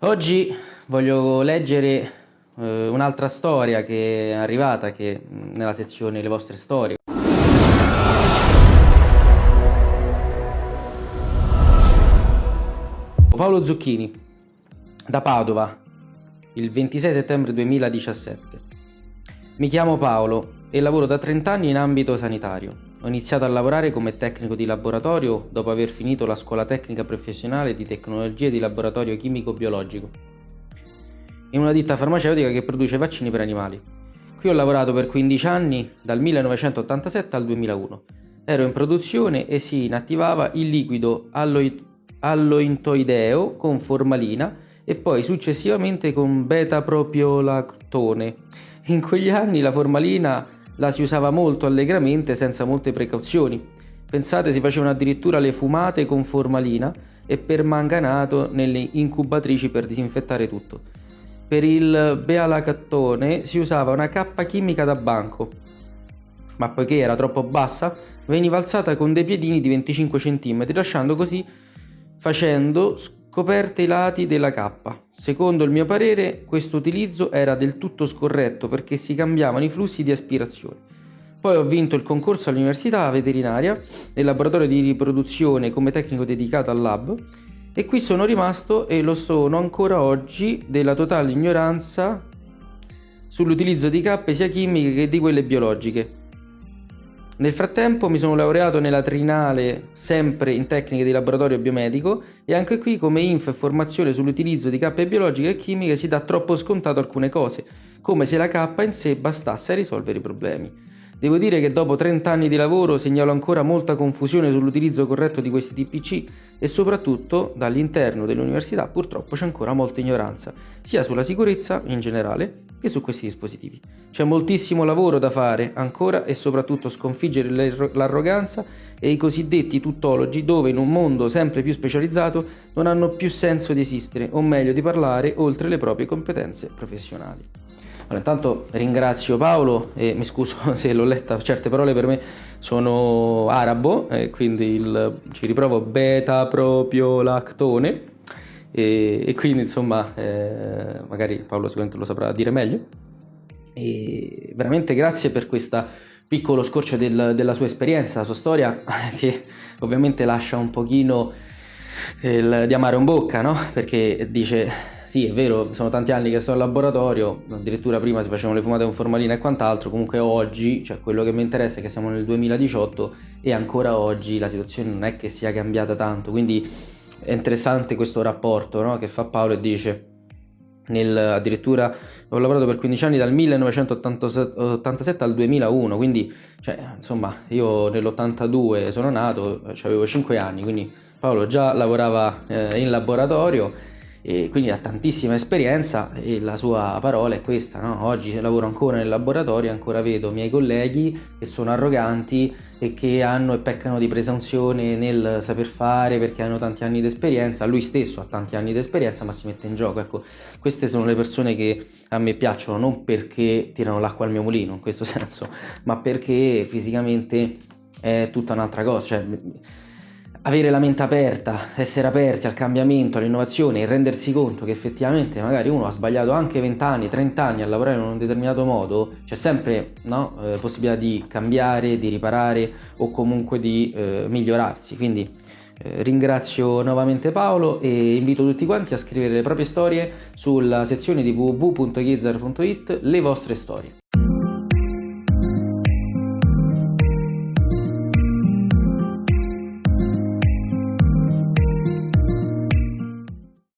Oggi voglio leggere eh, un'altra storia che è arrivata che, nella sezione Le vostre storie. Paolo Zucchini, da Padova, il 26 settembre 2017. Mi chiamo Paolo e lavoro da 30 anni in ambito sanitario. Ho iniziato a lavorare come tecnico di laboratorio dopo aver finito la scuola tecnica professionale di tecnologie di laboratorio chimico-biologico in una ditta farmaceutica che produce vaccini per animali. Qui ho lavorato per 15 anni, dal 1987 al 2001. Ero in produzione e si inattivava il liquido allointoideo con formalina e poi successivamente con beta-propiolactone. In quegli anni la formalina la si usava molto allegramente senza molte precauzioni. Pensate, si facevano addirittura le fumate con formalina e permanganato nelle incubatrici per disinfettare tutto. Per il bealacattone si usava una cappa chimica da banco, ma poiché era troppo bassa, veniva alzata con dei piedini di 25 cm, lasciando così facendo scoperte i lati della cappa. Secondo il mio parere, questo utilizzo era del tutto scorretto perché si cambiavano i flussi di aspirazione. Poi ho vinto il concorso all'università veterinaria nel laboratorio di riproduzione come tecnico dedicato al lab e qui sono rimasto e lo sono ancora oggi della totale ignoranza sull'utilizzo di cappe sia chimiche che di quelle biologiche. Nel frattempo mi sono laureato nella trinale sempre in tecniche di laboratorio biomedico e anche qui come info e formazione sull'utilizzo di cappe biologiche e chimiche si dà troppo scontato alcune cose, come se la cappa in sé bastasse a risolvere i problemi. Devo dire che dopo 30 anni di lavoro segnalo ancora molta confusione sull'utilizzo corretto di questi TPC e soprattutto dall'interno dell'università purtroppo c'è ancora molta ignoranza, sia sulla sicurezza in generale che su questi dispositivi. C'è moltissimo lavoro da fare ancora e soprattutto sconfiggere l'arroganza e i cosiddetti tuttologi dove in un mondo sempre più specializzato non hanno più senso di esistere o meglio di parlare oltre le proprie competenze professionali. Allora, intanto ringrazio Paolo e mi scuso se l'ho letta, certe parole per me sono arabo, eh, quindi il, ci riprovo beta proprio lactone e, e quindi insomma eh, magari Paolo sicuramente lo saprà dire meglio e veramente grazie per questo piccolo scorcio del, della sua esperienza, la sua storia che ovviamente lascia un pochino il, di amare in bocca no? perché dice sì è vero sono tanti anni che sto in laboratorio addirittura prima si facevano le fumate con formalina e quant'altro comunque oggi cioè quello che mi interessa è che siamo nel 2018 e ancora oggi la situazione non è che sia cambiata tanto quindi è interessante questo rapporto no? che fa Paolo e dice nel, addirittura ho lavorato per 15 anni dal 1987 al 2001 quindi cioè, insomma io nell'82 sono nato avevo 5 anni quindi Paolo già lavorava eh, in laboratorio e quindi ha tantissima esperienza e la sua parola è questa, no? oggi lavoro ancora nel laboratorio ancora vedo miei colleghi che sono arroganti e che hanno e peccano di presunzione nel saper fare perché hanno tanti anni di esperienza, lui stesso ha tanti anni di esperienza ma si mette in gioco, ecco queste sono le persone che a me piacciono non perché tirano l'acqua al mio mulino in questo senso ma perché fisicamente è tutta un'altra cosa, cioè avere la mente aperta, essere aperti al cambiamento, all'innovazione e rendersi conto che effettivamente magari uno ha sbagliato anche 20 anni, 30 anni a lavorare in un determinato modo, c'è sempre no, eh, possibilità di cambiare, di riparare o comunque di eh, migliorarsi. Quindi eh, ringrazio nuovamente Paolo e invito tutti quanti a scrivere le proprie storie sulla sezione di www.ghizzar.it le vostre storie.